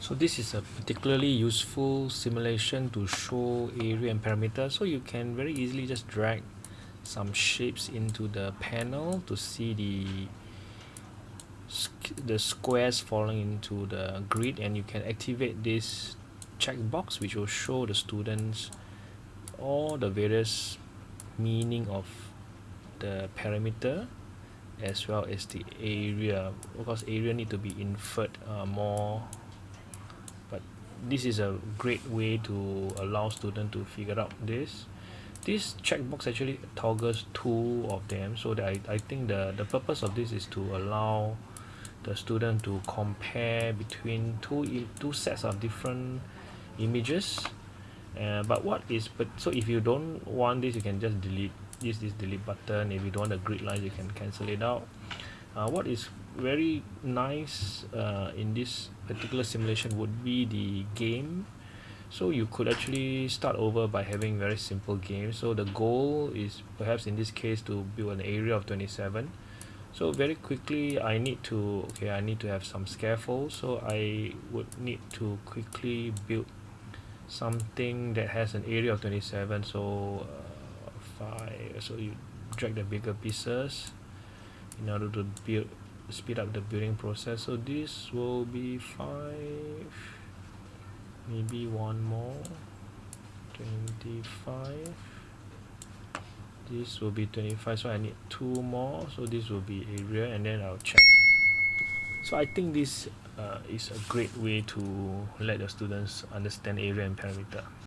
so this is a particularly useful simulation to show area and parameter. So you can very easily just drag some shapes into the panel to see the the squares falling into the grid. And you can activate this checkbox which will show the students all the various meaning of the parameter as well as the area. Because area need to be inferred uh, more this is a great way to allow student to figure out this. This checkbox actually toggles two of them so that I, I think the the purpose of this is to allow the student to compare between two two sets of different images. Uh, but what is but so if you don't want this you can just delete use this delete button. If you don't want the grid line you can cancel it out uh, what is very nice uh, in this particular simulation would be the game. So you could actually start over by having very simple game. So the goal is perhaps in this case to build an area of 27 so very quickly I need to okay I need to have some scaffold. So I would need to quickly build something that has an area of 27 so uh, five so you drag the bigger pieces in order to build speed up the building process. So this will be five maybe one more. 25 this will be 25 so I need two more. So this will be area and then I'll check. So I think this uh, is a great way to let the students understand area and parameter